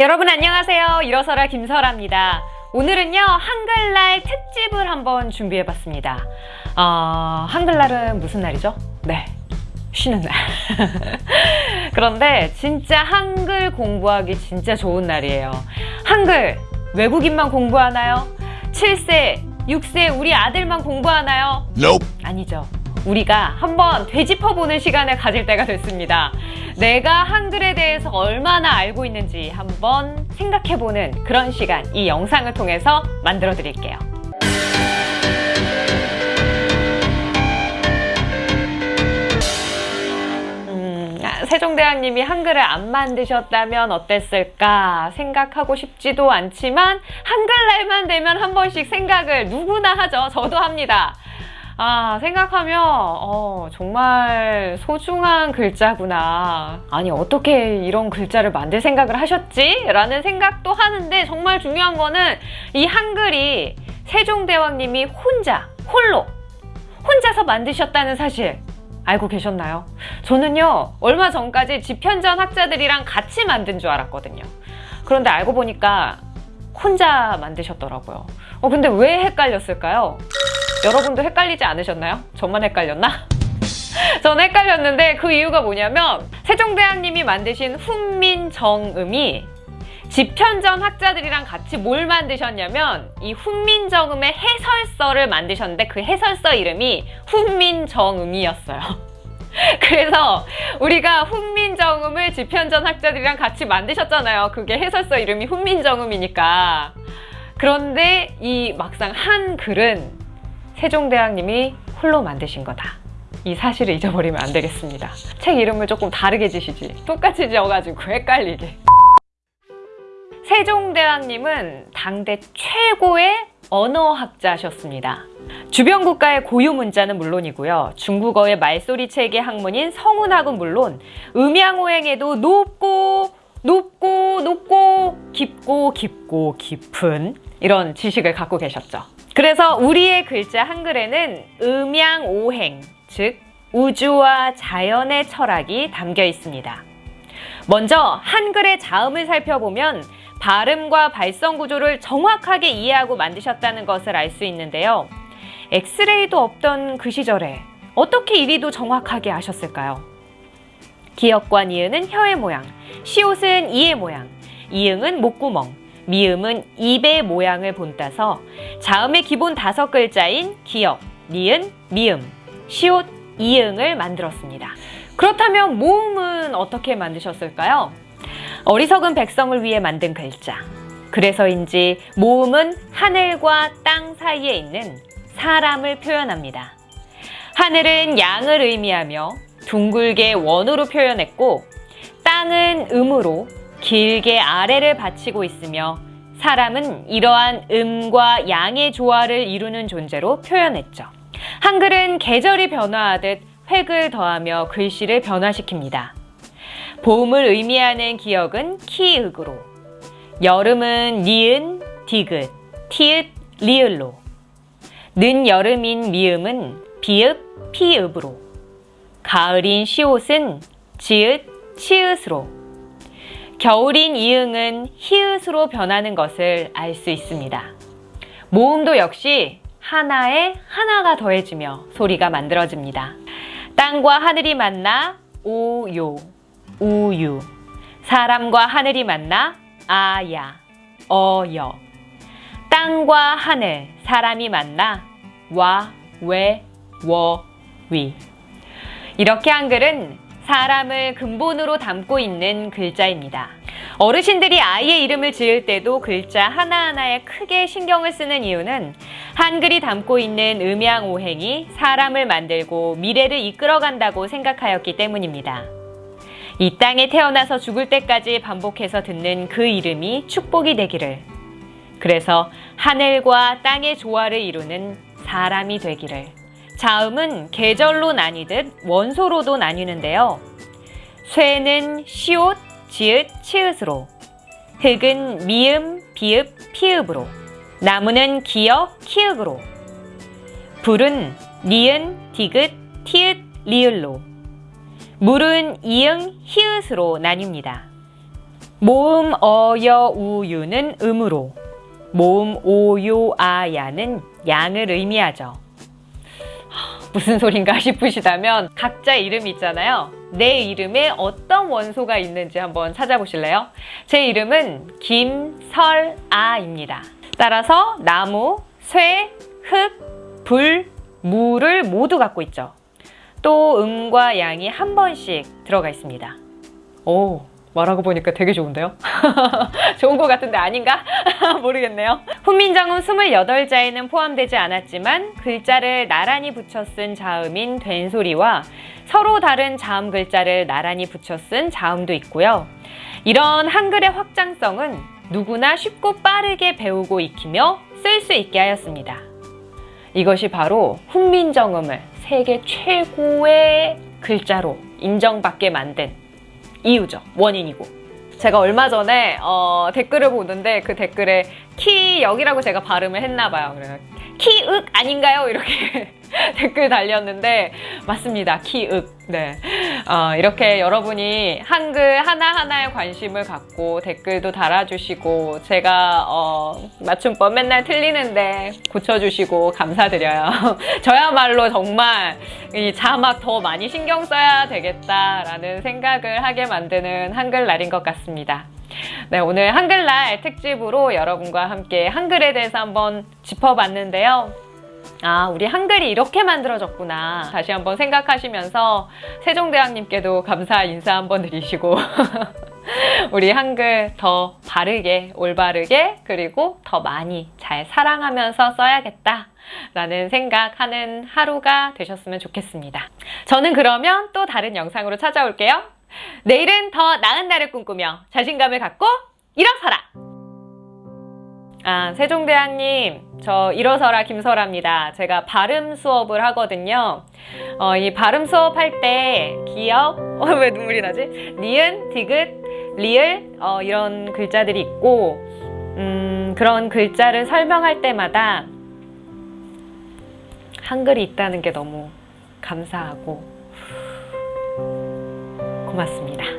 여러분 안녕하세요. 일어서라 김설아입니다. 오늘은요 한글날 특집을 한번 준비해봤습니다. 어, 한글날은 무슨 날이죠? 네, 쉬는 날. 그런데 진짜 한글 공부하기 진짜 좋은 날이에요. 한글 외국인만 공부하나요? 7세, 6세 우리 아들만 공부하나요? Nope. 아니죠. 우리가 한번 되짚어보는 시간을 가질 때가 됐습니다. 내가 한글에 대해서 얼마나 알고 있는지 한번 생각해보는 그런 시간 이 영상을 통해서 만들어 드릴게요. 음, 아, 세종대왕님이 한글을 안 만드셨다면 어땠을까 생각하고 싶지도 않지만 한글날만 되면 한 번씩 생각을 누구나 하죠. 저도 합니다. 아, 생각하면, 어, 정말 소중한 글자구나. 아니, 어떻게 이런 글자를 만들 생각을 하셨지? 라는 생각도 하는데, 정말 중요한 거는 이 한글이 세종대왕님이 혼자, 홀로, 혼자서 만드셨다는 사실. 알고 계셨나요? 저는요, 얼마 전까지 집현전 학자들이랑 같이 만든 줄 알았거든요. 그런데 알고 보니까 혼자 만드셨더라고요. 어, 근데 왜 헷갈렸을까요? 여러분도 헷갈리지 않으셨나요? 저만 헷갈렸나? 저는 헷갈렸는데 그 이유가 뭐냐면 세종대왕님이 만드신 훈민정음이 집현전 학자들이랑 같이 뭘 만드셨냐면 이 훈민정음의 해설서를 만드셨는데 그 해설서 이름이 훈민정음이었어요. 그래서 우리가 훈민정음을 집현전 학자들이랑 같이 만드셨잖아요. 그게 해설서 이름이 훈민정음이니까. 그런데 이 막상 한 글은 세종대왕님이 홀로 만드신 거다. 이 사실을 잊어버리면 안 되겠습니다. 책 이름을 조금 다르게 지시지. 똑같이 지어가지고 헷갈리게. 세종대왕님은 당대 최고의 언어학자셨습니다. 주변 국가의 고유 문자는 물론이고요. 중국어의 말소리 체계 학문인 성운학은 물론 음양오행에도 높고 높고 높고 깊고 깊고 깊은 이런 지식을 갖고 계셨죠. 그래서 우리의 글자 한글에는 음양오행, 즉 우주와 자연의 철학이 담겨 있습니다. 먼저 한글의 자음을 살펴보면 발음과 발성 구조를 정확하게 이해하고 만드셨다는 것을 알 수 있는데요. 엑스레이도 없던 그 시절에 어떻게 이리도 정확하게 아셨을까요? 기역과 니은은 혀의 모양, 시옷은 이의 모양, 이응은 목구멍, 미음은 입의 모양을 본따서 자음의 기본 다섯 글자인 기역, 니은, 미음, 시옷, 이응을 만들었습니다. 그렇다면 모음은 어떻게 만드셨을까요? 어리석은 백성을 위해 만든 글자. 그래서인지 모음은 하늘과 땅 사이에 있는 사람을 표현합니다. 하늘은 양을 의미하며 둥글게 원으로 표현했고 땅은 음으로 길게 아래를 받치고 있으며 사람은 이러한 음과 양의 조화를 이루는 존재로 표현했죠. 한글은 계절이 변화하듯 획을 더하며 글씨를 변화시킵니다. 봄을 의미하는 기역은 키읔으로, 여름은 니은, 디귿, 티읕, 리을로, 늦여름인 미음은 비읍, 피읍으로, 가을인 시옷은 지읒, 치읒으로, 겨울인 이응은 히읗으로 변하는 것을 알 수 있습니다. 모음도 역시 하나에 하나가 더해지며 소리가 만들어집니다. 땅과 하늘이 만나 오요, 우유 사람과 하늘이 만나 아야, 어여 땅과 하늘, 사람이 만나 와, 왜, 워, 위 이렇게 한글은 사람을 근본으로 담고 있는 글자입니다. 어르신들이 아이의 이름을 지을 때도 글자 하나하나에 크게 신경을 쓰는 이유는 한글이 담고 있는 음양오행이 사람을 만들고 미래를 이끌어간다고 생각하였기 때문입니다. 이 땅에 태어나서 죽을 때까지 반복해서 듣는 그 이름이 축복이 되기를 그래서 하늘과 땅의 조화를 이루는 사람이 되기를 자음은 계절로 나뉘듯 원소로도 나뉘는데요. 쇠는 시옷, 지읒, 치읒으로 흙은 미음, 비읍, 피읍으로 나무는 기역, 키읔으로 불은 니은, 디귿, 티읒, 리을로 물은 이응, 히읗으로 나뉩니다. 모음 어 여 우 유는 음으로 모음 오 요 아 야는 양을 의미하죠. 하, 무슨 소린가 싶으시다면 각자 이름이 있잖아요. 내 이름에 어떤 원소가 있는지 한번 찾아보실래요? 제 이름은 김설아입니다. 따라서 나무, 쇠, 흙, 불, 물을 모두 갖고 있죠. 또 음과 양이 한 번씩 들어가 있습니다. 오, 말하고 보니까 되게 좋은데요? 좋은 것 같은데 아닌가? 모르겠네요. 훈민정음 28자에는 포함되지 않았지만 글자를 나란히 붙여 쓴 자음인 된소리와 서로 다른 자음 글자를 나란히 붙여 쓴 자음도 있고요. 이런 한글의 확장성은 누구나 쉽고 빠르게 배우고 익히며 쓸 수 있게 하였습니다. 이것이 바로 훈민정음을 세계 최고의 글자로 인정받게 만든 이유죠. 원인이고. 제가 얼마 전에 어, 댓글을 보는데 그 댓글에 키역이라고 제가 발음을 했나 봐요. 그래서 키윽 아닌가요? 이렇게 댓글 달렸는데 맞습니다. 키윽. 네. 어, 이렇게 여러분이 한글 하나하나에 관심을 갖고 댓글도 달아주시고 제가 어, 맞춤법 맨날 틀리는데 고쳐주시고 감사드려요. 저야말로 정말 이 자막 더 많이 신경 써야 되겠다라는 생각을 하게 만드는 한글날인 것 같습니다. 네, 오늘 한글날 특집으로 여러분과 함께 한글에 대해서 한번 짚어봤는데요. 아, 우리 한글이 이렇게 만들어졌구나. 다시 한번 생각하시면서 세종대왕님께도 감사 인사 한번 드리시고 우리 한글 더 바르게, 올바르게, 그리고 더 많이 잘 사랑하면서 써야겠다. 라는 생각하는 하루가 되셨으면 좋겠습니다. 저는 그러면 또 다른 영상으로 찾아올게요. 내일은 더 나은 날을 꿈꾸며 자신감을 갖고 일어서라! 아, 세종대왕님, 저 일어서라 김설아입니다. 제가 발음 수업을 하거든요. 어, 이 발음 수업 할 때 기역, 어, 왜 눈물이 나지? 니은, 디귿, 리을, 어, 이런 글자들이 있고, 음, 그런 글자를 설명할 때마다 한글이 있다는 게 너무 감사하고 고맙습니다.